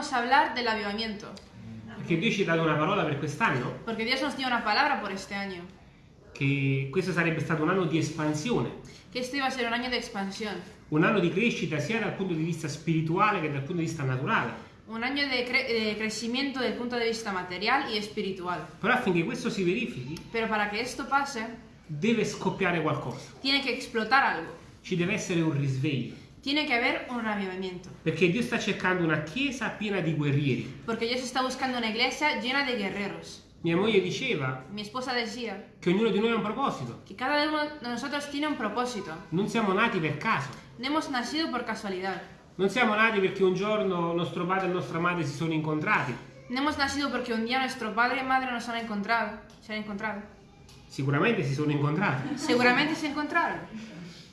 vamos a hablar del avivamiento. Perché Dio ci ha dato una parola per quest'anno, Porque Dios nos dio una palabra por este año. che questo sarebbe stato un anno di espansione, Que este iba a ser un año de expansión. un anno di crescita sia dal punto di vista spirituale che dal punto di vista naturale. Un año de, cre- de crecimiento punto de vista material y espiritual. Però affinché questo si verifichi, Pero para que esto pase, deve scoppiare qualcosa, tiene que explotar algo. ci deve essere un risveglio. Tiene que haber un avivamiento. Perché Dio sta cercando una chiesa piena di guerrieri. Porque Dios está buscando una iglesia llena de guerreros. Mia moglie diceva Mi esposa decía che ognuno di noi ha un proposito. que cada uno de nosotros tiene un propósito. Non siamo nati per caso. No hemos nacido por casualidad. Non siamo nati perché un giorno nostro padre e nostra madre si sono incontrati. No hemos nacido porque un día nuestro padre y madre nos han encontrado. Se han encontrado. Sicuramente si sono incontrati. Seguramente se encontraron,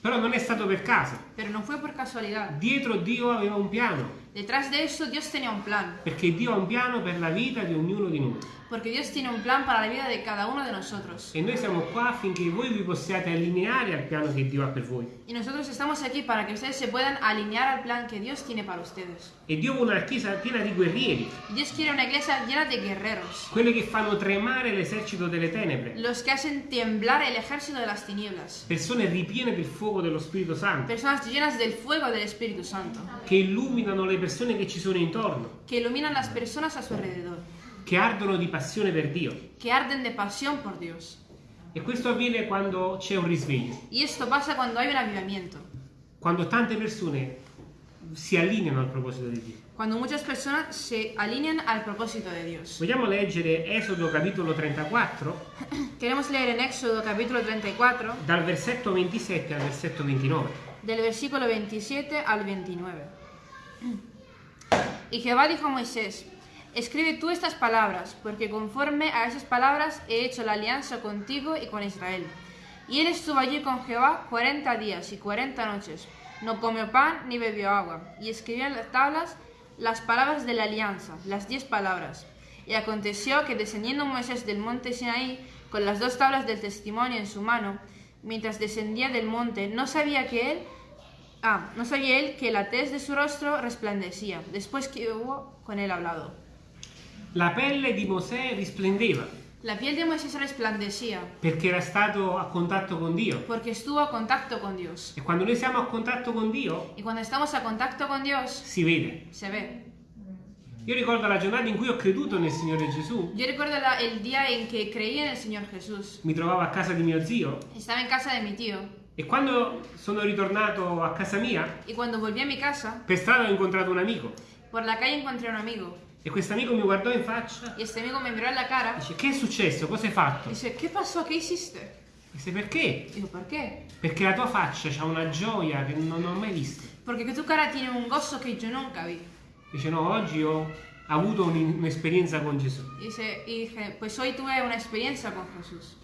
Però non è stato per caso. pero no fue por casualidad. Dietro Dio aveva un piano. Detrás de eso Dios tenía un plan. Perché Dio ha un piano per la vita di ognuno di noi. Porque Dios tiene un plan para la vida de cada uno de nosotros. E noi siamo qua affinché voi vi possiate allineare al piano che Dio ha per voi. Y nosotros estamos aquí para que ustedes se puedan alinear al plan que Dios tiene para ustedes. E Dio vuole una chiesa piena di guerrieri. Dios quiere una iglesia llena de guerreros. Quelli che fanno tremare l'esercito delle tenebre. Los que hacen temblar el ejército de las tinieblas. Persone ripiene del fuoco dello Spirito Santo. Personas llenas del fuego del Espíritu Santo. Che illuminano le persone che ci sono intorno. Que iluminan las personas a su alrededor. Che ardono di passione per Dio. Que arden de pasión por Dios. E questo avviene quando c'è un risveglio. Y esto pasa cuando hay un avivamiento. Quando tante persone si allineano al proposito di Dio. Cuando muchas personas se alinean al propósito de Dios. Vogliamo leggere Esodo capitolo 34 Queremos leer en Éxodo capítulo 34, dal versetto 27 al versetto 29. del versículo 27 al 29. Y Jehová dijo a Moisés, escribe tú estas palabras, porque conforme a esas palabras he hecho la alianza contigo y con Israel. Y él estuvo allí con Jehová cuarenta días y cuarenta noches. No comió pan ni bebió agua. Y escribió en las tablas las palabras de la alianza, las diez palabras. Y aconteció que descendiendo Moisés del monte Sinaí con las dos tablas del testimonio en su mano, mientras descendía del monte, no sabía que él Ah, no sabía él que la tez de su rostro resplandecía, después que hubo con él hablado. La pelle di Mosè risplendeva La piel de Moisés resplandecía, perché era stato a contatto con Dio. porque estuvo a contacto con Dios. E quando noi siamo a contatto con Dio, Y cuando estamos a contacto con Dios, si vede. se ve. Io ricordo la giornata in cui ho creduto nel Signore Gesù. Yo recuerdo la- el día en que creí en el Señor Jesús. Mi trovavo a casa di mio zio Estaba en casa de mi tío. e quando sono ritornato a casa mia, Y cuando volví a mi casa, per strada ho incontrato un amico por la calle encontré a un amigo. E questo amico mi guardò in faccia Y este amigo me miró en la cara e dice che è successo? Cosa hai fatto? dice, ¿qué pasó? ¿Qué hiciste? Dice perché? Digo, ¿por qué? Perché la tua faccia ha una gioia che non ho mai visto. Que tu cara tiene un gozo que yo nunca vi. Dice no, oggi ho avuto un- un'esperienza con Gesù. Dice, dije, pues hoy tuve una experiencia con Jesús.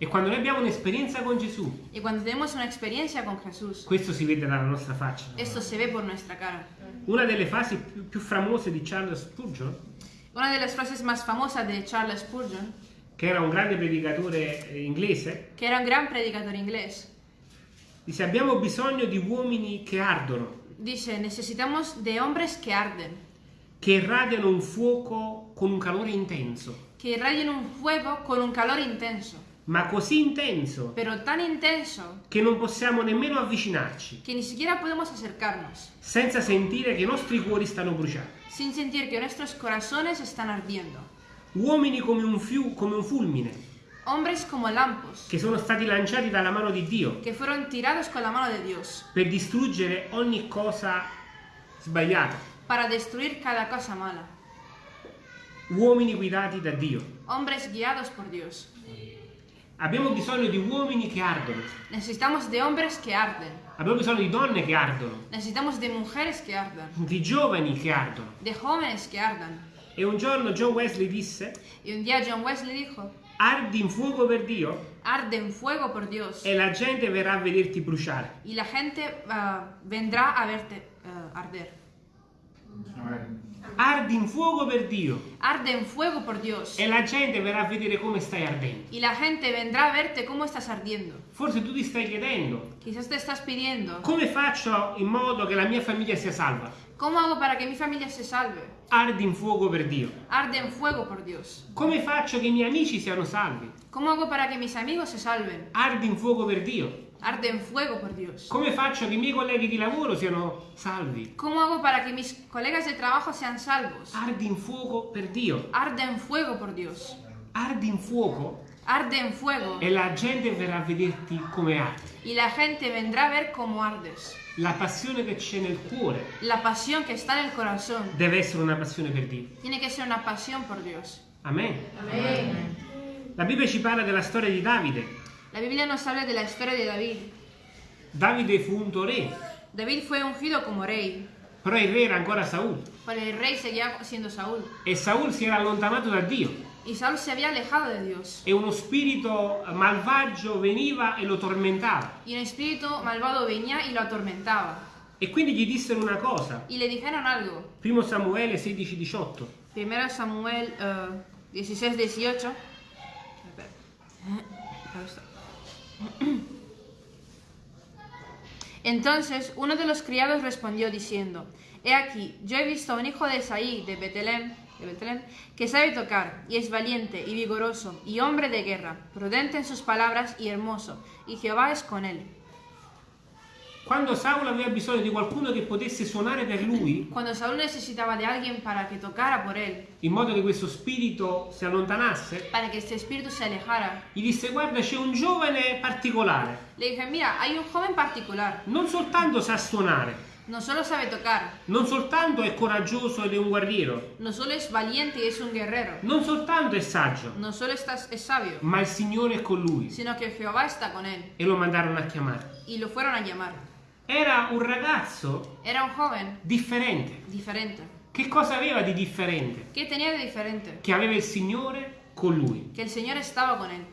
E quando noi abbiamo un'esperienza con Gesù, Y cuando tenemos una experiencia con Jesús, questo si vede dalla nostra faccia. esto se ve por nuestra cara. Una delle frasi più, più famose di Charles Spurgeon, Una de las frases más famosas de Charles Spurgeon, che era un grande predicatore eh, inglese, que era un gran predicador inglés, dice abbiamo bisogno di uomini che ardono, dice, necesitamos de hombres que arden, che irradiano un fuoco con un calore intenso, que irradien un fuego con un calor intenso, ma così intenso pero tan intenso che non possiamo nemmeno avvicinarci, que ni siquiera podemos acercarnos, senza sentire che i nostri cuori stanno bruciando. sin sentir que nuestros corazones están ardiendo. Uomini come un, fiu- come un fulmine, Hombres como lampos, che sono stati lanciati dalla mano di Dio que fueron tirados con la mano de Dios, per distruggere ogni cosa sbagliata. para destruir cada cosa mala. Uomini guidati da Dio. Hombres guiados por Dios. Abbiamo bisogno di uomini che ardono. Necesitamos de hombres que arden. Abbiamo bisogno di donne che ardono, Necesitamos de mujeres que ardan. di giovani che ardono. De jóvenes que ardan. E un giorno John Wesley disse, Y un día John Wesley dijo, ardi in fuoco per Dio arde en fuego por Dios. e la gente verrà a vederti bruciare. Y la gente ah, vendrá a verte ah, arder. Ardi in fuoco per Dio arde en fuego por Dios. e la gente verrà a vedere come stai ardendo. Y la gente vendrá a verte cómo estás ardiendo. Forse tu ti stai chiedendo Quizás te estás pidiendo, come faccio in modo che la mia famiglia sia salva. ¿cómo hago para que mi familia se salve? Ardi in fuoco per Dio. Arde en fuego por Dios. Come faccio che i miei amici siano salvi? ¿Cómo hago para que mis amigos se salven? Ardi in fuoco per Dio. Arde en fuego por Dios. Come faccio che i miei colleghi di lavoro siano salvi? ¿Cómo hago para que mis colegas de trabajo sean salvos? Ardi in fuoco per Dio. Arde en fuego por Dios. Ardi in fuoco Arde en fuego e la gente verrà a vederti come ardi. y la gente vendrá a ver cómo ardes. La passione che c'è nel cuore La pasión que está en el corazón deve essere una passione per Dio. tiene que ser una pasión por Dios. Amen. Amén. La Bibbia ci parla della storia di Davide. La Biblia nos habla de la historia de David. Davide fu unto re, David fue ungido como rey, però il re era ancora Saul. pero el rey seguía siendo Saúl. E Saul si era allontanato da Dio. Y Saúl se había alejado de Dios. E uno spirito malvagio veniva e lo tormentava. Y un espíritu malvado venía y lo atormentaba. E quindi gli dissero una cosa. Y le dijeron algo. Primo Samuele 16-18. Primero Samuel eh, 16, 18. Entonces uno de los criados respondió diciendo, He aquí, yo he visto a un hijo de Isaí de Betelén, que sabe tocar, y es valiente y vigoroso, y hombre de guerra, prudente en sus palabras y hermoso, y Jehová es con él. Quando Saul aveva bisogno di qualcuno che potesse suonare per lui, Cuando Saúl necesitaba de alguien para que tocara por él, in modo che questo spirito si allontanasse, para que este espíritu se alejara, gli disse guarda c'è un giovane particolare, le dije, mira, hay un joven particular, non soltanto sa suonare, no solo sabe tocar, non soltanto è coraggioso ed è un guerriero, no solo es valiente y es un guerrero, non soltanto è saggio, no solo es sabio, ma il Signore è con lui sino que Jehová está con él. e lo mandarono a chiamare. Y lo fueron a llamar. Era un ragazzo Era un joven differente. diferente. Che cosa aveva di differente? ¿Qué tenía de diferente? Che aveva il Signore con lui. Que el Señor estaba con él.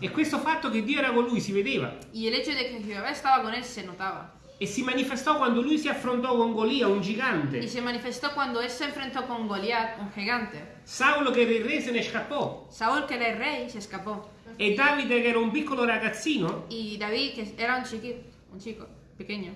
E questo fatto che Dio era con lui si vedeva Y el hecho de que Jehová estaba con él se notaba. e si manifestò quando lui si affrontò con Golia, un gigante. se manifestó cuando él se enfrentó con Goliat, un gigante. Saulo che era il re se ne scappò Saúl, que era el rey, se escapó. e Davide che era un piccolo ragazzino, Y David, que era un chiquito, un chico, pequeño,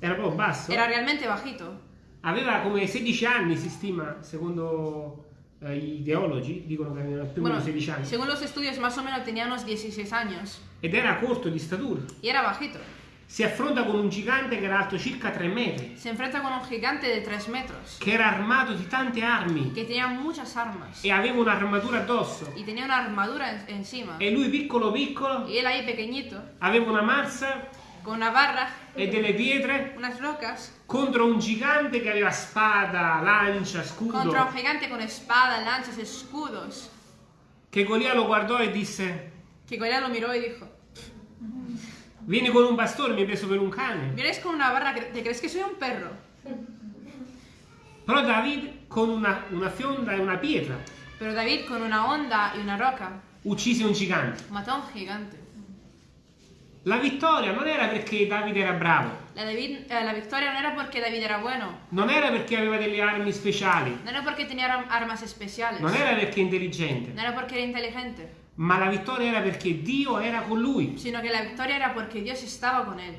era proprio basso, era realmente bajito. aveva come 16 anni si stima, secondo eh, gli ideologi, dicono che aveva più o meno 16 anni, según los estudios, más o menos tenía unos 16 años. ed era corto di statura. Y era bajito. Si affronta con un gigante che era alto circa 3 metri, Se enfrenta con un gigante de 3 metros, che era armato di tante armi que tenía muchas armas. e aveva un'armatura addosso. Y tenía una armadura en- encima. E lui piccolo piccolo Y él ahí pequeñito, aveva una mazza con una barra, e delle pietre unas rocas, contro un gigante che aveva spada, lancia, scudo. contra un gigante con espada, lanzas, escudos. Che Golia lo guardò e disse: Que Goliat lo miró y dijo, Vieni con un bastone, mi hai preso per un cane. ¿vienes con una barra? ¿Te crees que soy un perro? Però David, con una, una fionda e una pietra, Pero David con una onda y una roca uccise un gigante. mató a un gigante. La vittoria non era perché Davide era bravo, La, David- eh, la victoria no era porque David era bueno, non era perché aveva delle armi speciali, no era porque tenía ar- armas especiales, non era perché intelligente, no era porque era inteligente, ma la vittoria era perché Dio era con lui. sino que la victoria era porque Dios estaba con él.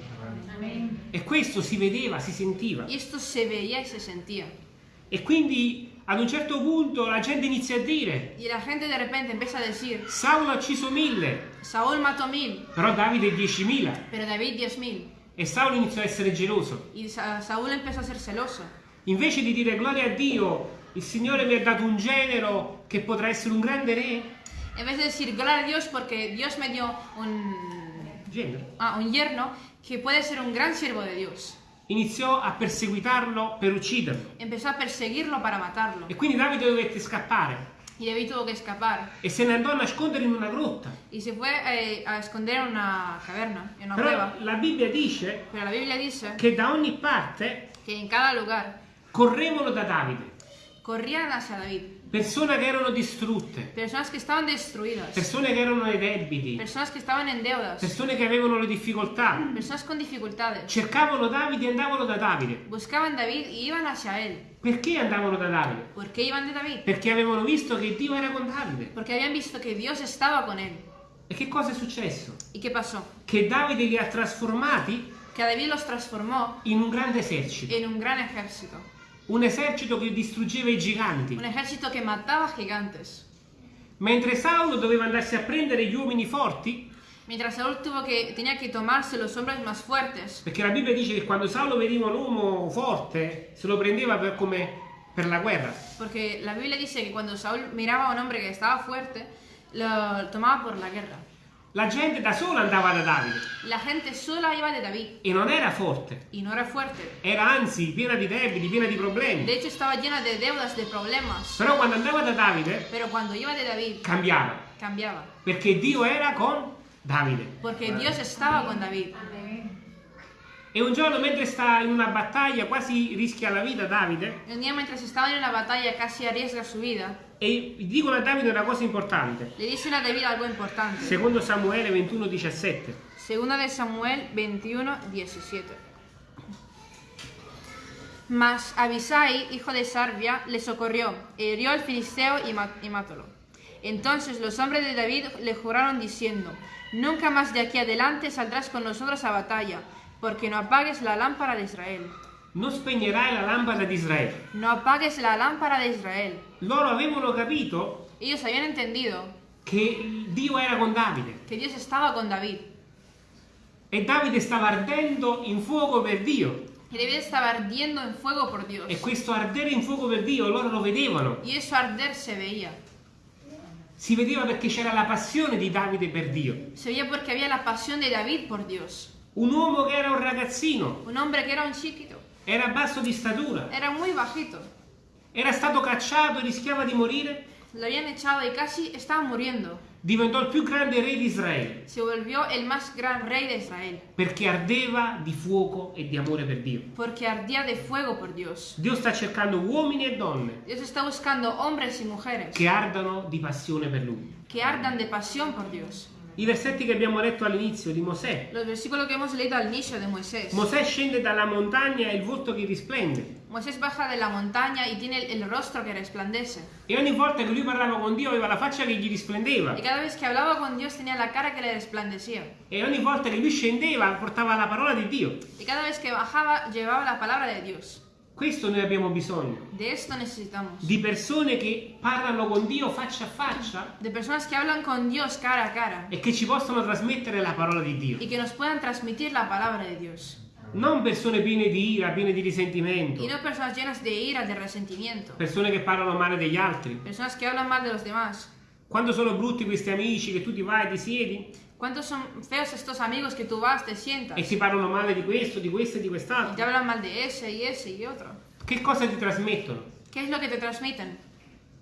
E questo si vedeva, si sentiva. Y esto se veía y se sentía. E quindi ad un certo punto la gente inizia a dire: Y la gente de repente empieza a decir, Saulo ha ucciso mille, Saúl mató mil, però Davide diecimila. pero David diez mil. E Saulo iniziò a essere geloso. Y Sa- Saúl empezó a ser celoso. Invece di dire gloria a Dio, il Signore mi ha dato un genero che potrà essere un grande re, En vez de decir, gloria a Dios porque Dios me dio un, genero, ah, un yerno que puede ser un gran siervo de Dios, iniziò a perseguitarlo per ucciderlo. empezó a perseguirlo para matarlo. E quindi Davide dovette scappare Y David tuvo que escapar. e se ne andò a nascondere in una grotta. Y se fue eh, a esconder en una caverna, en una Però cueva. la Bibbia dice Pero la Biblia dice che da ogni parte que en cada lugar correvano da Davide. corrían hacia David. Persone che erano distrutte, Personas que estaban destruidas. persone che erano nei debiti, Personas que estaban en deudas. persone che avevano le difficoltà. Personas con dificultades. Cercavano Davide e andavano da Davide. Buscaban David y iban hacia él. Perché andavano da Davide? ¿Por qué iban de David? Perché avevano visto che Dio era con Davide. Porque habían visto que Dios estaba con él. E che cosa è successo? ¿Y qué pasó? Che Davide li ha trasformati a David los transformó in un grande esercito. en un gran ejército. Un esercito che distruggeva i giganti. Un ejército que mataba gigantes. Mentre Saulo doveva andarsi a prendere gli uomini forti, Mientras Saúl tuvo que, tenía que tomarse los hombres más fuertes. perché la Bibbia dice che quando Saulo vedeva un uomo forte, se lo prendeva per, come per la guerra. Porque la Biblia dice que cuando Saúl miraba a un hombre que estaba fuerte, lo tomaba por la guerra. La gente da sola andava da Davide La gente sola iba de David e non era forte, y no era fuerte. era anzi piena di debiti, piena di problemi. De hecho estaba llena de deudas, de problemas. Però quando andava da Davide Pero cuando iba de David, cambiava, cambiaba. perché Dio era con Davide. Porque Dios estaba con David. E un giorno mentre sta in una battaglia, quasi rischia la vita Davide, Un día mientras estaban en una batalla casi arriesga su vida, e dicono a Davide una cosa importante. le dicen a David algo importante. Secondo Samuele 21, 17. Segunda de Samuel 21, 17. Mas Abisai, hijo de Sarbia, le socorrió, e hirió al filisteo y, ma- y matólo. Entonces los hombres de David le juraron diciendo, Nunca más de aquí adelante saldrás con nosotros a batalla, porque no apagues la lámpara de Israel. Non spegnerai la lampada di Israele. No apagues la lámpara de Israel. Loro avevano capito Ellos habían entendido che Dio era con Davide que Dios estaba con David, e Davide stava ardendo in fuoco per Dio. que David estaba ardiendo en fuego por Dios. E questo ardere in fuoco per Dio loro lo vedevano. Y eso arder se veía. Si vedeva perché c'era la passione di Davide per Dio. Se veía porque había la pasión de David por Dios. Un uomo che era un ragazzino, Un hombre que era un chiquito, era basso di statura, era muy bajito. era stato cacciato e rischiava di morire, Lo habían echado y casi estaba muriendo. diventò il più grande re di Israele Se volvió el más gran rey de Israel, perché ardeva di fuoco e di amore per Dio. porque ardía de fuego por Dios. Dio sta cercando uomini e donne Dios está buscando hombres y mujeres che ardano di passione per Lui. que ardan de pasión por Dios. I versetti che abbiamo letto all'inizio di Mosè. Los versículos que hemos leído al inicio de Moisés. Mosè scende dalla montagna e il volto che risplende. Moisés baja de la montaña y tiene el, el rostro que resplandece. E ogni volta che lui parlava con Dio aveva la faccia che gli risplendeva. Y cada vez que hablaba con Dios tenía la cara que le resplandecía. E ogni volta che lui scendeva portava la parola di Dio. Y cada vez que bajaba llevaba la palabra de Dios. Questo noi abbiamo bisogno. De esto necesitamos. Di persone che parlano con Dio faccia a faccia De personas que hablan con Dios cara a cara. e che ci possono trasmettere la parola di Dio. Y que nos puedan transmitir la palabra de Dios. Non persone piene di ira, piene di risentimento. Y no personas llenas de ira, de resentimiento. Persone che parlano male degli altri. Personas que hablan mal de los demás. Quando sono brutti questi amici che tu ti vai, ti siedi ¿Cuántos son feos estos amigos que tú vas, te sientas e si parlano male di questo, di questo e di y te quest'altro? hablan mal de ese y ese y otro? Che cosa ti trasmettono? ¿Qué es lo que te transmiten?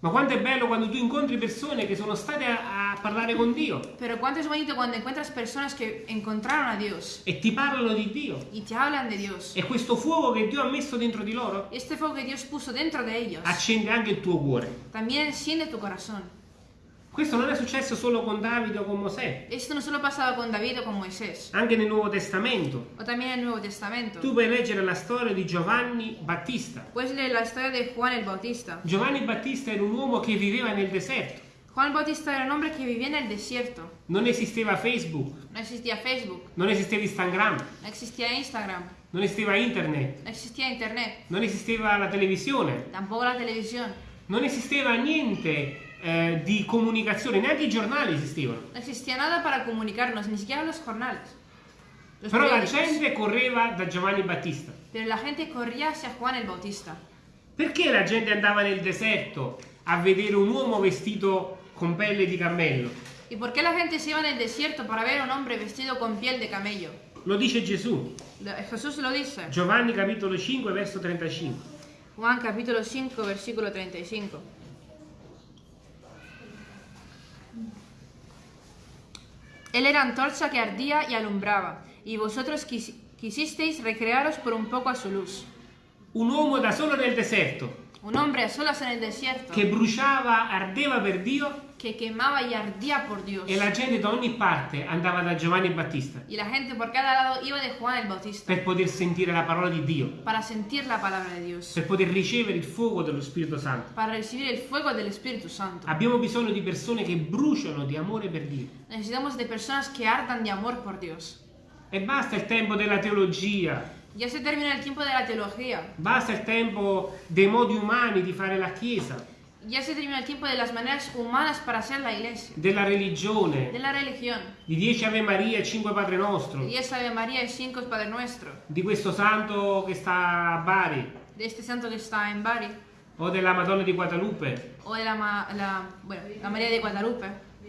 Ma quanto è bello quando tu incontri persone che sono state a, a parlare con Dio Pero cuánto es bonito cuando encuentras personas que encontraron a Dios e ti parlano di Dio. y te hablan de Dios. E questo fuoco che Dio ha messo dentro di loro Este fuego que Dios puso dentro de ellos accende anche il tuo cuore. también enciende tu corazón. Questo non è successo solo con Davide o con Mosè, Esto no solo pasaba con David o con Moisés, anche nel Nuovo Testamento. o también en el Nuevo Testamento. Tu puoi leggere la storia di Giovanni Battista. Puedes leer la historia de Juan el Bautista. Giovanni Battista era un uomo che viveva nel deserto. Juan Bautista era un hombre que vivía en el desierto. Non esisteva Facebook, No existía Facebook, non esisteva Instagram, no existía Instagram, non esisteva internet, no existía Internet, non esisteva la televisione, tampoco la televisión, non esisteva niente eh, di comunicazione, neanche i giornali esistevano. no existía nada para comunicarnos, ni siquiera los jornales. Los Però la gente correva da Giovanni Battista. Pero la gente corría hacia Juan el Bautista. Perché la gente andava nel deserto a vedere un uomo vestito con pelle di cammello? ¿Y por qué la gente se iba en el desierto para ver a un hombre vestido con piel de camello? Lo dice Gesù. Jesús lo dice. Giovanni capitolo 5 verso 35. Juan capítulo 5, versículo 35. Él era antorcha que ardía y alumbraba, y vosotros quis- quisisteis recrearos por un poco a su luz. Un uomo da solo nel deserto Un hombre a solas en el desierto che bruciava, ardeva per Dio que quemaba y ardía por Dios. e la gente da ogni parte andava da Giovanni Battista Y la gente por cada lado iba de Juan el Bautista per poter sentire la parola di Dio, para sentir la palabra de Dios, per poter ricevere il fuoco dello Spirito Santo. para recibir el fuego del Espíritu Santo. Abbiamo bisogno di persone che bruciano di amore per Dio. Necesitamos de personas que ardan de amor por Dios. E basta il tempo della teologia, Ya se termina el tiempo de la teología. basta il tempo dei modi umani di fare la Chiesa, Ya se termina el tiempo de las maneras humanas para hacer la iglesia. della religione, De la religión. di 10 Ave Maria e 5 Padre Nostro, De 10 Ave María y 5 Padre Nuestro. di questo santo che sta a Bari, De este santo que está en Bari. o della Madonna di Guadalupe, O de la, Ma- la, bueno, la María de Guadalupe.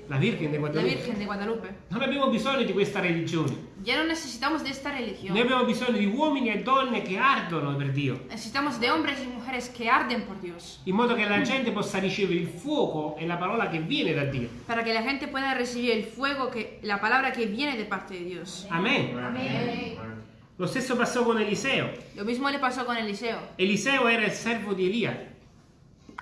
La Virgen di La Guadalupe. Virgen de Guadalupe. Non abbiamo bisogno di questa religione. Ya no necesitamos de esta Noi religión. abbiamo bisogno di uomini e donne che ardono per Dio, Necesitamos de hombres y mujeres que arden por Dios. in modo che la gente possa ricevere il fuoco e la parola che viene da Dio. Para que la gente pueda recibir el fuego, que, la palabra que viene de parte de Dios. Amen. Lo stesso passò con Eliseo. Lo mismo le pasó con Eliseo. Eliseo era il servo di Elia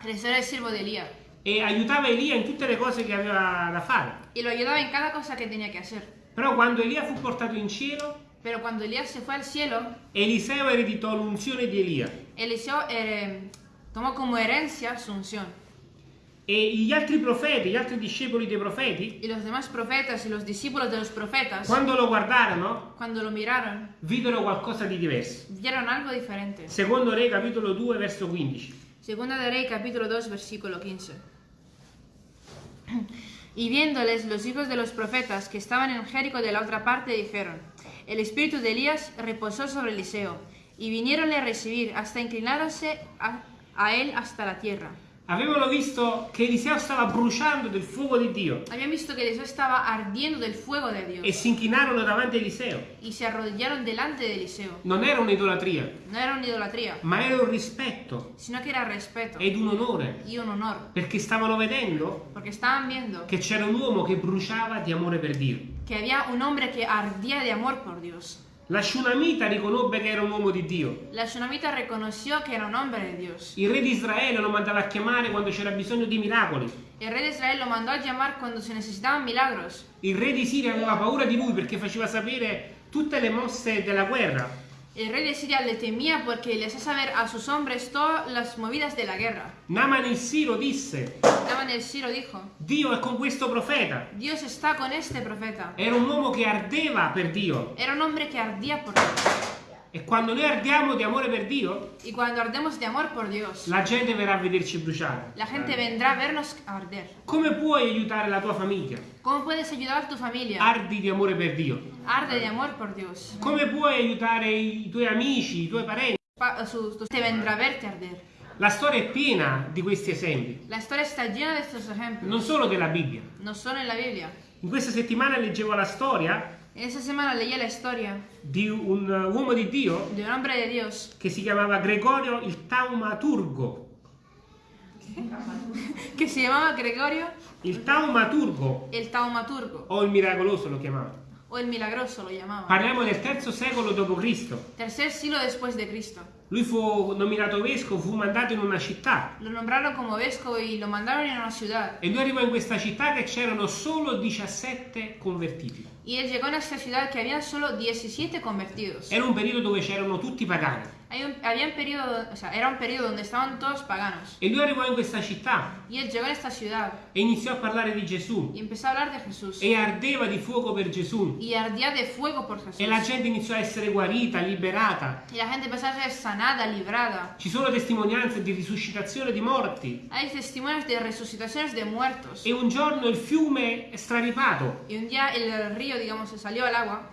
Eliseo era el siervo de Elías. E aiutava Elia in tutte le cose che aveva da fare. Y lo ayudaba en cada cosa que tenía que hacer. Però quando Elia fu portato in cielo, Pero cuando Elías se fue al cielo, Eliseo ereditò l'unzione di Elia Eliseo eh, tomó como herencia su unción. e gli altri profeti, gli altri discepoli dei profeti, Y los demás profetas y los discípulos de los profetas, quando lo guardarono, cuando lo miraron, videro qualcosa di diverso. vieron algo diferente. Secondo Re capitolo 2 verso 15. Segunda de Rey, capítulo 2, versículo 15. Y viéndoles los hijos de los profetas que estaban en Jerico de la otra parte, dijeron, el espíritu de Elías reposó sobre Eliseo, y vinieronle a recibir hasta inclinándose a, a él hasta la tierra. Avevano visto che Eliseo stava bruciando del fuoco di Dio Habían visto que Eliseo estaba ardiendo del fuego de e Dios, si inchinarono davanti a Eliseo. y se arrodillaron delante de Eliseo. Non era un'idolatria, No era una idolatría, ma era un rispetto sino que era respeto ed un onore, y un honor, perché stavano vedendo viendo che c'era un uomo che bruciava di amore per Dio. que había un hombre que ardía de amor por Dios. La Shunamita riconobbe che era un uomo di Dio. La tsunamita reconoció que era un hombre de Dios. Il re di Israele lo mandava a chiamare quando c'era bisogno di miracoli. El rey de Israel lo mandó a llamar cuando se necesitaban milagros. Il re di Siria aveva paura di lui perché faceva sapere tutte le mosse della guerra. El rey de Siria le temía porque le hacía saber a sus hombres todas las movidas de la guerra. Naman il Siro disse, Naman el Siro dijo, Dio è con questo profeta. Dios está con este profeta. Era un uomo che ardeva per Dio. Era un hombre que ardía por Dios. E quando noi ardiamo di amore per Dio, Y cuando ardemos de amor por Dios, la gente verrà a vederci bruciare. la gente vendrá a vernos arder. Come puoi aiutare la tua famiglia? ¿Cómo puedes ayudar a tu familia? Ardi di amore per Dio. Arde de amor por Dios. Come puoi aiutare i tuoi amici, i tuoi parenti? Pa- su- tu- te vendrá a verte arder. La storia è piena di questi esempi, La historia está llena de estos ejemplos. non solo della Bibbia. No solo en la Biblia. In questa settimana leggevo la storia Esa semana leí la historia di un uomo di Dio de un hombre de Dios che si chiamava Gregorio il Taumaturgo. que se llamaba Gregorio Il Taumaturgo el Taumaturgo o il miracoloso lo chiamava. o el Milagroso lo llamaban. Parliamo del terzo secolo d.C. Tercer siglo después de Cristo. Lui fu nominato vescovo, fu mandato in una città Lo nombraron como vescovo y lo mandaron en una ciudad. e lui arrivò in questa città che c'erano solo 17 convertiti. Y él llegó a esta ciudad que habían solo 17 convertidos. Era un periodo dove c'erano tutti pagani un, había un periodo, o sea, era un periodo donde estaban todos paganos. e lui arrivò in questa città Y él llegó a esta ciudad e iniziò a parlare di Gesù y empezó a hablar de Jesús. e ardeva di fuoco per Gesù Y ardía de fuego por Jesús. e la gente iniziò a essere guarita, liberata. Y la gente empezó a ser sanada, librada. Ci sono testimonianze di risuscitazione di morti Hay testimonios de resucitaciones de muertos. e un giorno il fiume è straripato Y un día el río, digamos, se salió al agua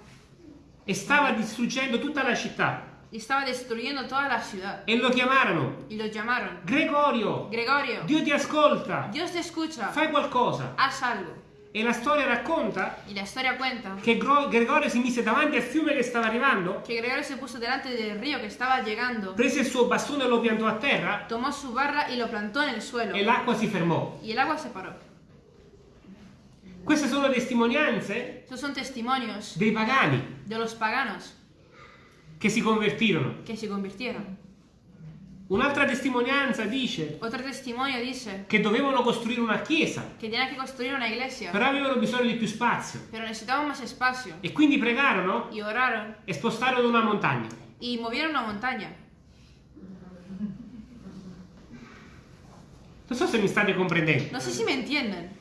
e stava distruggendo tutta la città y estaba destruyendo toda la ciudad. e lo chiamarono Y lo llamaron. Gregorio, Gregorio, Dio ti ascolta, Dios te escucha, fai qualcosa. haz algo. E la storia racconta Y la historia cuenta che Gregorio si mise davanti al fiume che stava arrivando, que Gregorio se puso delante del río que estaba llegando, prese il suo bastone e lo piantò a terra tomó su barra y lo plantó en el suelo. e l'acqua si fermò. Y el agua se paró. Queste sono testimonianze son testimonios dei pagani de los paganos che si convertirono. que se convirtieron. Un'altra testimonianza dice Otro testimonio dice che dovevano costruire una chiesa, que tenían que construir una iglesia, però avevano bisogno di più spazio. pero necesitaban más espacio. E quindi pregarono Y oraron e spostarono una montagna. y movieron una montaña. Non so se mi state comprendendo. No sé si me entienden.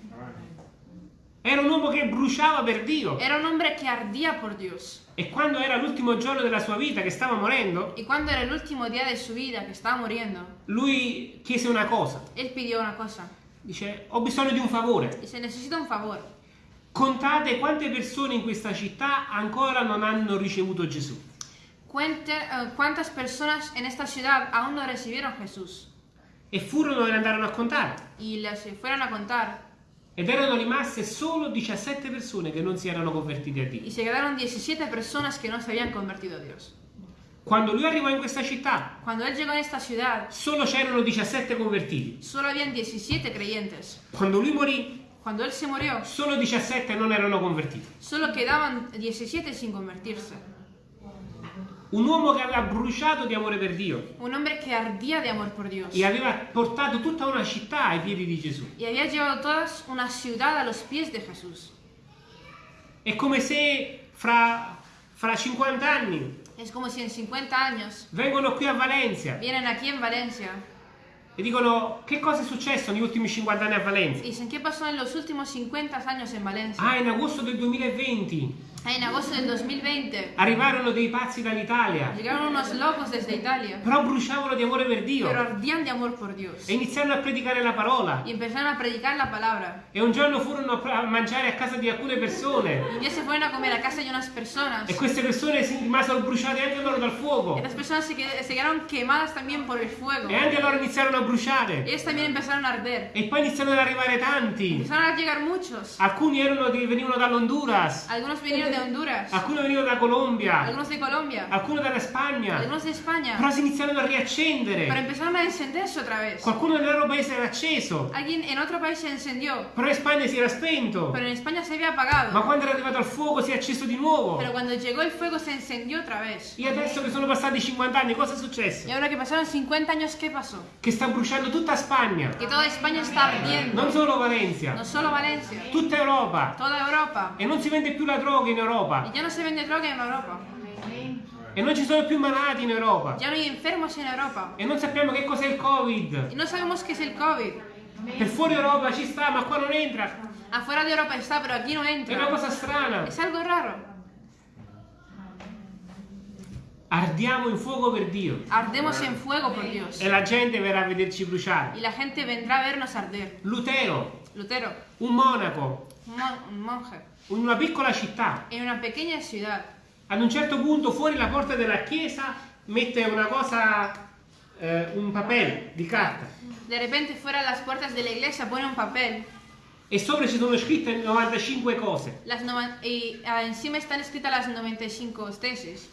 Era un uomo che bruciava per Dio. Era un hombre que ardía por Dios. E quando era l'ultimo giorno della sua vita, che stava morendo, Y cuando era el último día de su vida, que estaba muriendo, lui chiese una cosa. él pidió una cosa. Dice, ho bisogno di un favore. Dice, necesito un favor. Contate quante persone in questa città ancora non hanno ricevuto Gesù. Cuente eh, cuántas personas en esta ciudad aún no recibieron Jesús. E furono e andarono a contare. Y les fueron a contar. Ed erano rimaste solo 17 persone che non si erano convertite a Dio. Y se quedaron 17 personas que no se habían convertido a Dios. Quando lui arrivò in questa città, ciudad, solo c'erano 17 convertiti. solo habían 17 creyentes. Quando lui morì, Cuando él se murió, solo 17 non erano convertiti. solo quedaban 17 sin convertirse. Un uomo che aveva bruciato di amore per Dio Un hombre que ardía de amor por Dios. e aveva portato tutta una città ai piedi di Gesù. Y había llevado toda una ciudad a los pies de Jesús. È come se fra, fra 50 anni Es como si en 50 años vengono qui a Valencia vienen aquí en Valencia e dicono che cosa è successo negli ultimi 50 anni a Valencia. dicen, ¿qué pasó en los últimos 50 años en Valencia? Ah, in agosto del 2020 Ah, En agosto del 2020 arrivarono dei pazzi dall'Italia, llegaron unos locos desde Italia, però bruciavano di amore per Dio pero ardían de amor por Dios. e iniziarono a predicare la parola. Y empezaron a predicar la palabra. E un giorno furono a mangiare a casa di alcune persone Y un día se fueron a comer a casa de unas personas. e queste persone si rimasero bruciate anche loro dal fuoco Estas personas se, qued- se quedaron quemadas también por el fuego. e anche loro iniziarono a bruciare Ellos también empezaron a arder. e poi iniziarono ad arrivare tanti. Empezaron a llegar muchos. Alcuni erano che venivano dall'Honduras, Algunos vinieron de Honduras, alcuni venivano da Colombia, algunos de Colombia, alcuni dalla Spagna, algunos de España. però si iniziarono a Pero riaccendere. empezaron a encenderse otra vez. Qualcuno nel loro paese era acceso, Alguien en otro país se encendió, però in Spagna si era spento. pero en España se había Ma apagado. quando era arrivato al fuoco si è acceso di nuovo. Pero cuando llegó el fuego se encendió otra vez. E adesso che sono passati 50 anni, cosa è successo? Y ahora que pasaron 50 años, ¿qué pasó? Che sta bruciando tutta Spagna, Que toda España está ardiendo. non solo Valencia, No solo Valencia, tutta Europa. toda Europa. E non si vende più la droga in Europa. ya no se vende droga en Europa. E non ci sono più malati in Europa. Ya no hay enfermos en Europa. E non sappiamo che cos'è il Covid. Y no sabemos qué es el COVID. Per fuori Europa ci sta, ma qua non entra. Afuera de Europa está, pero aquí no È una entra. cosa strana. Es algo raro. Ardiamo in fuoco per Dio. Ardemos en fuego por Dios. E la gente verrà a vederci bruciare. Y la gente vendrá a vernos arder. Lutero, Lutero, un monaco, un, mon- un monje, in una piccola città, en una pequeña ciudad, ad un certo punto fuori la porta della chiesa mette una cosa, eh, un papel di carta. de repente de las puertas de la iglesia pone un papel E sopra ci sono scritte 95 cose. las y ah, encima están escritas las 95 tesis.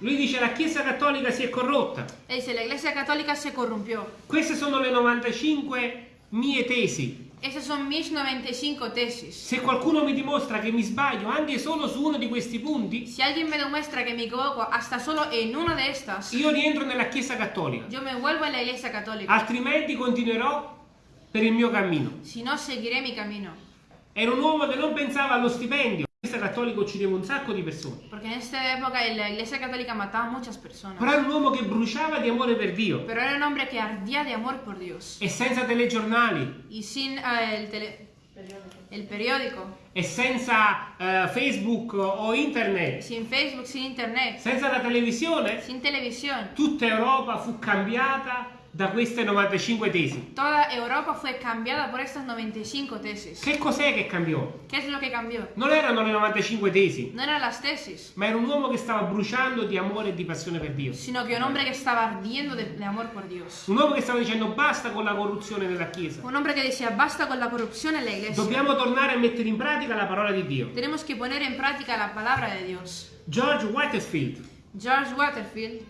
Lui dice la Chiesa Cattolica si è corrotta. E dice, la iglesia católica se corrompió. Queste sono le 95 mie tesi. Esas son mis 95 tesis. Se qualcuno mi dimostra che mi sbaglio anche solo su uno di questi punti, Si alguien me demuestra que me equivoco hasta solo en una de estas, io rientro nella Chiesa Cattolica. yo me vuelvo a la iglesia católica. Altrimenti continuerò per il mio cammino. Si no, seguiré mi camino. Era un uomo che non pensava allo stipendio. La Chiesa Cattolica uccideva un sacco di persone. Porque en esta época la iglesia católica mataba muchas personas. Però era un uomo che bruciava di amore per Dio. Pero era un hombre que ardía de amor por Dios. E senza telegiornali, Y sin ah, el, tele- el periódico, e senza eh, Facebook o internet, sin Facebook, sin internet, senza la televisione, sin televisión, tutta Europa fu cambiata da queste 95 tesi. toda Europa fue cambiada por estas 95 tesis. Che cos'è che cambiò? ¿Qué es lo que cambió? Non erano le 95 tesi, No eran las tesis, ma era un uomo che stava bruciando di amore e di passione per Dio. sino que un hombre que estaba ardiendo de, de amor por Dios. Un uomo che stava dicendo basta con la corruzione nella Chiesa. Un hombre que decía, basta con la corrupción en la iglesia. Dobbiamo tornare a mettere in pratica la parola di Dio. Tenemos que poner en práctica la palabra de Dios. George Waterfield, George Waterfield,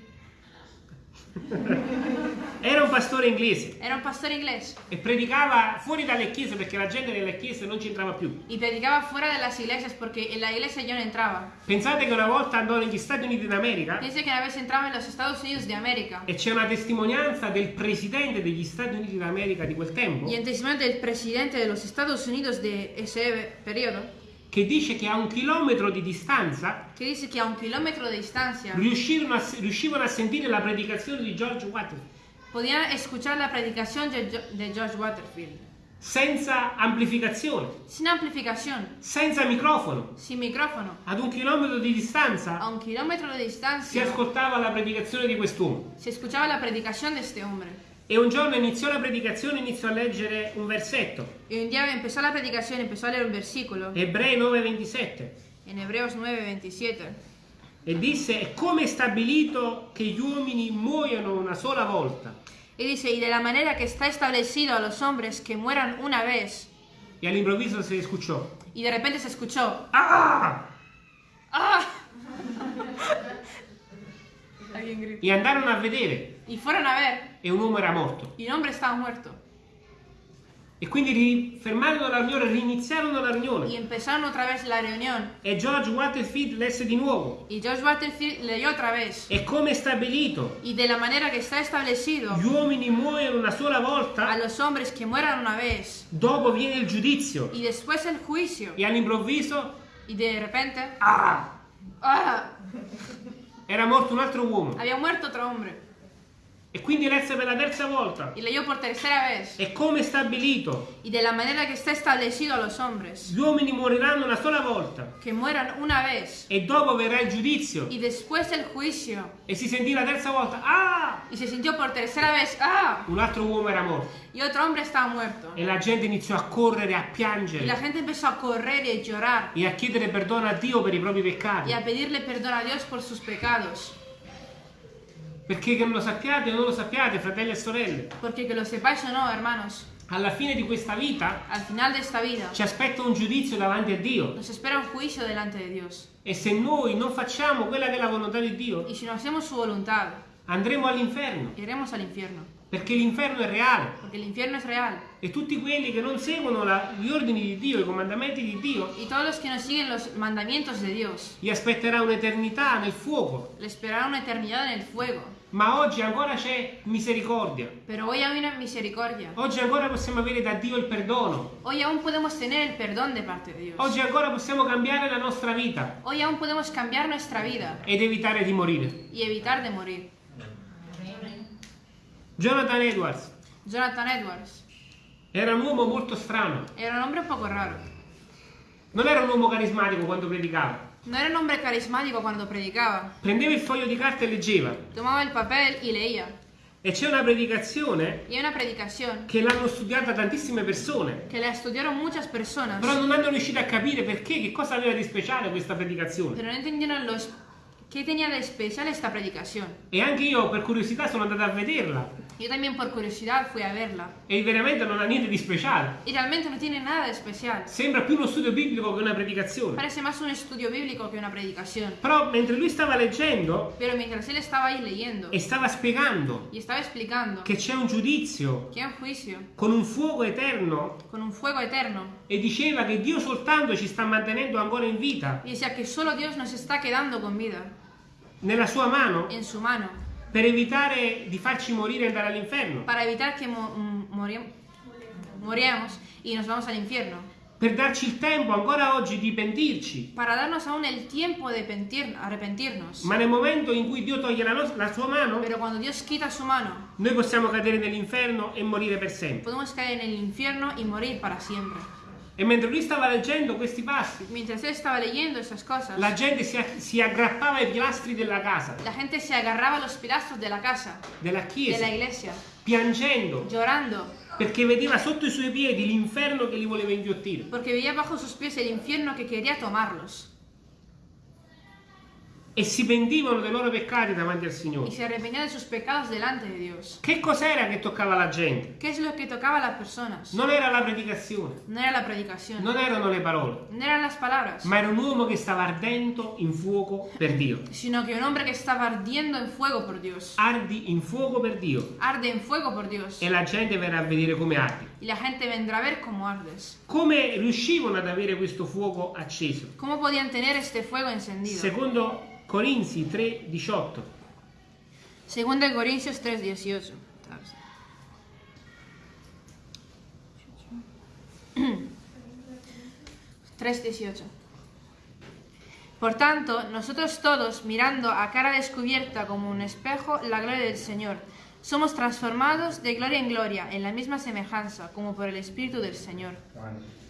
Era un pastore inglese. Era un pastor inglés e predicava fuori dalle chiese perché la gente nelle chiese non ci entrava più. y predicaba fuera de las iglesias en la iglesia yo no entraba. Pensate che una volta andò negli Stati Uniti d'America Dice que una vez entraba en los Estados Unidos de América e c'è una testimonianza del presidente degli Stati Uniti d'America di quel tempo. Y en testimonio del presidente de los Estados Unidos de ese periodo che dice che a un chilometro di distanza que dice que a un kilómetro de distancia riuscirono a, riuscivano a sentire la predicazione di George Waterfield podían escuchar la predicación de George Waterfield senza amplificazione, sin amplificación, senza microfono. sin micrófono, Ad un chilometro di a distanza un kilómetro de si distancia ascoltava la predicazione di quest'uomo. se escuchaba la predicación de este hombre. E un giorno iniziò la predicazione, iniziò a leggere un versetto, Y un día empezó la predicación, empezó a leer un versículo. Ebrei 9:27, en Hebreos 9:27 e disse: È come è stabilito che gli uomini muoiono una sola volta. y dice, y de la manera que está establecido a los hombres que mueran una vez, E all'improvviso si escuchò: y de repente se escuchó, Ah! ¡ah! E andarono a vedere, Y fueron a ver, e un uomo era morto. y el hombre estaba muerto. E quindi ri- fermarono la riunione, riniziarono la Y riunione. empezaron otra vez la reunión. E George Waterfield lesse di nuovo: Y George Waterfield leyó otra vez. È come è stabilito. Y de la manera que está establecido Gli uomini muoiono una sola a volta, los hombres que mueran una vez, dopo viene il giudizio. y después el juicio, E all'improvviso, y de repente, ah! ¡ah! Era morto un altro uomo. Había muerto otro hombre. E quindi lesse per la terza volta. Y leyó por tercera vez. È come stabilito. Y de la manera que está establecido a los hombres, Gli uomini moriranno una sola volta. que mueran una vez, E dopo verrà il giudizio. y después el juicio. E si sentì la terza volta. Ah! Y se sintió por tercera vez, ¡ah! Un altro uomo era morto. Y otro hombre estaba muerto. E la gente iniziò a correre, a Y la piangere gente empezó a correr y a llorar e a chiedere perdono a Dio per i propri y peccati. a pedirle perdón a Dios por sus pecados. Perché che non lo sappiate o non lo sappiate, fratelli e sorelle, Porque que lo sepáis o no, hermanos, alla fine di questa vita al final de esta vida ci aspetta un giudizio davanti a Dio. nos espera un juicio delante de Dios. E se noi non facciamo quella che è la volontà di Dio, Y si no hacemos su voluntad, andremo all'inferno. iremos al infierno. Perché l'inferno è reale. Porque el infierno es real. E tutti quelli che non seguono la- gli ordini di Dio, i comandamenti di Dio, Y todos los que no siguen los mandamientos de Dios, gli aspetterà un'eternità nel fuoco. le esperará una eternidad en el fuego. Ma oggi ancora c'è misericordia. Pero hoy aún hay misericordia. Oggi ancora possiamo avere da Dio il perdono. Hoy aún podemos tener el perdón de parte de Dios. Oggi ancora possiamo cambiare la nostra vita Hoy aún podemos cambiar nuestra vida ed evitare di morire. y evitar de morir. Jonathan Edwards Jonathan Edwards era un uomo molto strano. era un hombre un poco raro. Non era un uomo carismatico quando predicava. No era un hombre carismático cuando predicaba. Prendeva il foglio di carta e leggeva. Tomaba el papel y leía. E c'è una predicazione una che l'hanno studiata tantissime persone. que la estudiaron muchas personas, Però non hanno riuscito a capire perché, che cosa aveva di speciale questa predicazione. pero no entendieron los, qué tenía de especial esta predicación. E anche io per curiosità sono andato a vederla. Yo también por curiosidad fui a verla. E veramente non ha niente di speciale. Y realmente no tiene nada de especial. Sembra più uno studio biblico che una predicazione. Parece más un estudio bíblico que una predicación. Però mentre lui stava leggendo Pero mientras él estaba ahí leyendo e stava spiegando y estaba explicando che c'è un giudizio que hay un juicio con un fuoco eterno con un fuego eterno e diceva che Dio soltanto ci sta mantenendo ancora in vita y decía que solo Dios nos está quedando con vida nella sua mano en su mano per evitare di farci morire e andare all'inferno, para evitar que mo- mm, y nos vamos al infierno. per darci il tempo ancora oggi di pentirci. Para darnos aún el tiempo de pentir- arrepentirnos. Ma nel momento in cui Dio toglie la, la sua mano, Pero cuando Dios quita su mano, noi possiamo cadere nell'inferno e morire per sempre. podemos caer en el infierno y morir para siempre. E mentre lui stava leggendo questi passi, cosas, la gente si, si aggrappava ai pilastri della casa, la gente se agarraba a los pilastros de la casa, della de la chiesa, iglesia, piangendo, llorando, perché vedeva sotto i suoi piedi l'inferno che li voleva inghiottire. porque veía bajo sus pies el infierno que quería tomarlos. E si pentivano dei loro peccati davanti al y Signore. se arrepentían de sus pecados delante de Dios. Che cos'era che toccava la gente? ¿Qué es lo que tocaba a las personas? Non era la predicazione, No era la predicación, non erano le parole, no eran las palabras, ma era un uomo che stava ardendo in fuoco per Dio. sino que un hombre que estaba ardiendo en fuego por Dios. Ardi in fuoco per Dio Arde en fuego por Dios. e la gente verrà a vedere come ardi. Y la gente vendrá a ver cómo ardes. Come riuscivano ad avere questo fuoco acceso? ¿Cómo podían tener este fuego encendido? Secondo Corinzi 3:18. Segundo de Corintios 3:18. 3:18. Por tanto, nosotros todos, mirando a cara descubierta como un espejo la gloria del Señor, somos transformados de gloria en gloria, en la misma semejanza, como por el Espíritu del Señor.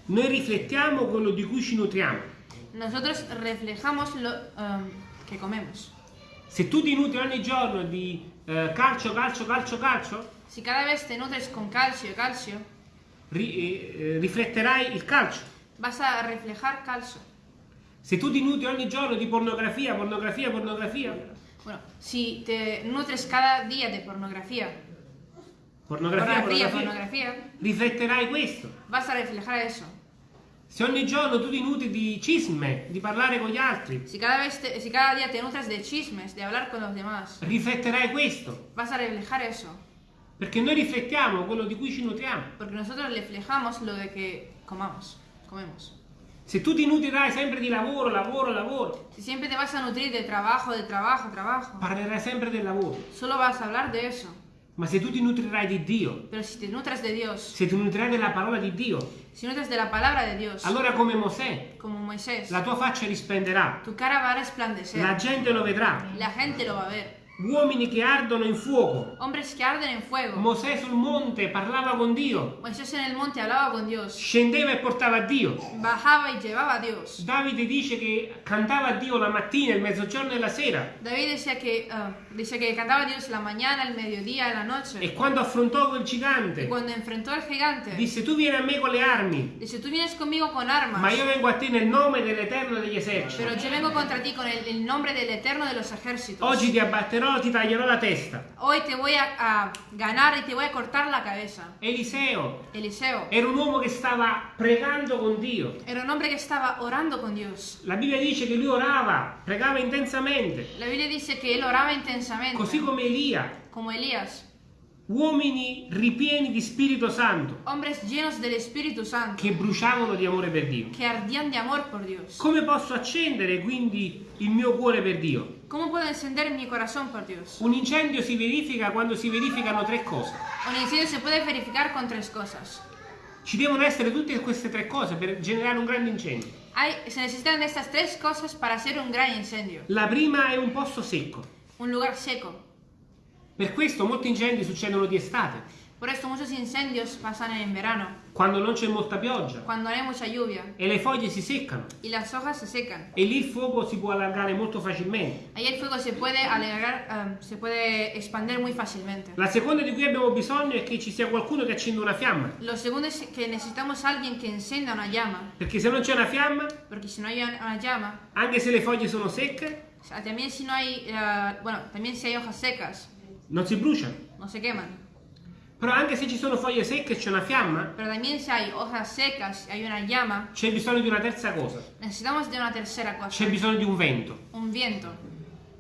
Noi riflettiamo quello di cui ci nutriamo. Nosotros reflejamos lo um, que comemos. Se tu ti nutri ogni giorno di eh, calcio, calcio, calcio, calcio, Si cada vez te nutres con calcio calcio, ri- eh, eh, rifletterai il calcio. vas a reflejar calcio. Se tu ti nutri ogni giorno di pornografia, pornografia, pornografia, Bueno, si te nutres cada día de pornografía, pornografia, pornografía, pornografia, pornografía, rifletterai questo. vas a reflejar eso. Se ogni giorno tu ti nutri di cisme, di parlare con gli altri, Si cada, vez te- si cada día te nutres de chismes, de hablar con los demás, rifletterai questo. vas a reflejar eso. Perché noi riflettiamo quello di cui ci nutriamo. Porque nosotros reflejamos lo de que comamos, comemos. Se tu ti nutrirai sempre di lavoro, lavoro, lavoro, Si siempre te vas a nutrir de trabajo, de trabajo, trabajo, parlerai sempre del lavoro. solo vas a hablar de eso. Ma se tu ti nutrirai di Dio, te Dios, se ti nutrirai della parola di Dio, la Dios, allora come Mosè, Moisés, la tua faccia risplenderà, tu cara va a resplandecer. la gente lo vedrà. Uomini che ardono in fuoco. Hombres que arden en fuego. Mosè sul monte parlava con Dio, Moisés en el monte hablaba con Dios. scendeva e portava a Dio. Bajaba y llevaba a Dios. Davide dice che cantava a Dio la mattina, il mezzogiorno e la sera. David decía que, ah, decía que cantaba a Dios la mañana, el mediodía, la noche. E quando affrontò quel gigante, cuando enfrentó al gigante, disse tu vieni a me con le armi, dice, tú vienes conmigo con armas, ma io vengo a te nel nome dell'Eterno degli eserciti. pero yo vengo contra ti con el, el nombre del Eterno de los ejércitos. Oggi ti abbatterò, ti taglierò la testa. Hoy te voy a, a ganar y te voy a cortar la cabeza. Eliseo Eliseo era un uomo che stava pregando con Dio. era un hombre que estaba orando con Dios. La Bibbia dice che lui orava, pregava intensamente, La Biblia dice que él oraba intensamente, così come Elia. como Elías. Uomini ripieni di Spirito Santo Hombres llenos del Espíritu Santo, che bruciavano di amore per Dio. que ardían de amor por Dios. Come posso accendere quindi il mio cuore per Dio? ¿Cómo puedo encender mi corazón por Dios? Un incendio si verifica quando si verificano tre cose. Un incendio se puede verificar con tres cosas. Ci devono essere tutte queste tre cose per generare un grande incendio. Hay, se necesitan estas tres cosas para hacer un gran incendio. La prima è un posto secco. Un lugar seco. Per questo molti incendi succedono di estate, Por esto muchos incendios pasan en verano, quando non c'è molta pioggia cuando no hay mucha lluvia e le foglie si seccano y las hojas se secan. e lì il fuoco si può allargare molto facilmente. Ahí el fuego se puede alargar, um, se puede expandir muy fácilmente. La seconda di cui abbiamo bisogno è che ci sia qualcuno che accenda una fiamma, Lo segundo es que necesitamos alguien que encienda una llama, perché se non c'è una fiamma, porque si no hay una llama, anche se le foglie sono secche, o sea, también si no hay, eh, bueno, también si hay hojas secas, non si bruciano. no se queman. Però anche se ci sono foglie secche e c'è una fiamma, Pero también si hay hojas secas hay una llama, c'è bisogno di una terza cosa. necesitamos de una tercera cosa, C'è bisogno di un vento. un viento,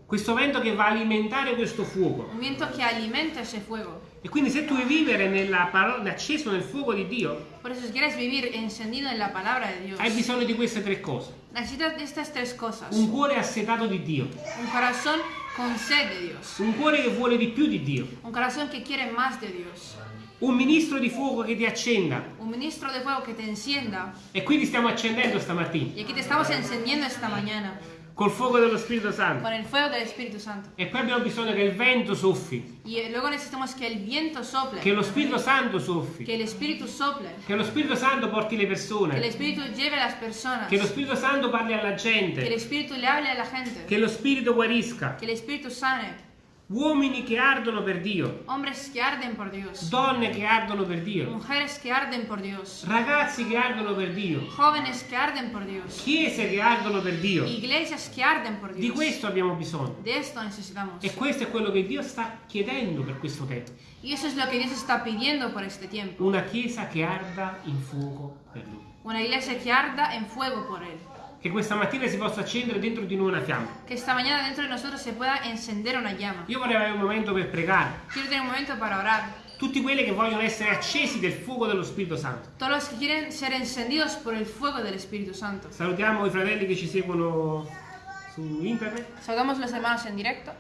Questo vento che va a alimentare questo fuoco. un viento que alimenta ese fuego. E quindi se tu vuoi vivere nella parola, acceso nel fuoco di Dio, Por eso si quieres vivir encendido en la palabra de Dios, hai bisogno di queste tre cose. necesitas de estas tres cosas. Un cuore assetato di Dio, Un corazón con sed de Dios, un cuore che vuole di più di Dio, un corazón que quiere más de Dios, un ministro di fuoco che ti accenda. un ministro de fuego que te encienda. E quindi stiamo accendendo stamattina. Y aquí te estamos encendiendo esta mañana col fuoco dello Spirito Santo. con el fuego del Espíritu Santo. E poi abbiamo bisogno che il vento soffi, Y luego necesitamos que el viento sople, che lo Spirito Santo soffi, que el Espíritu sople, che lo Spirito Santo porti le que el persone, Espíritu lleve las personas, che lo Spirito Santo parli alla que el gente, Espíritu le hable a la gente, che lo Spirito guarisca. que el Espíritu sane. Uomini che ardono per Dio. Hombres que arden por Dios. Donne che ardono per Dio. Mujeres que arden por Dios. Ragazzi che ardono per Dio. Jóvenes que arden por Dios. Chiese che ardono per Dio. Iglesias que arden por Di Dios. questo abbiamo bisogno. De esto necesitamos. E questo è quello che Dio sta chiedendo per questo tempo. Y eso es lo que Dios está pidiendo por este tiempo. Una chiesa che arda in fuoco per Lui. Una iglesia que arda en fuego por Él. Che questa mattina si possa accendere dentro di noi una fiamma. Que esta mañana dentro de nosotros se pueda encender una llama. Io vorrei avere un momento per pregare. Quiero tener un momento para orar. Tutti quelli che vogliono essere accesi del fuoco dello Spirito Santo. Todos los que quieren ser encendidos por el fuego del Espíritu Santo. Salutiamo i fratelli che ci seguono su internet. Saludamos a los hermanos en directo.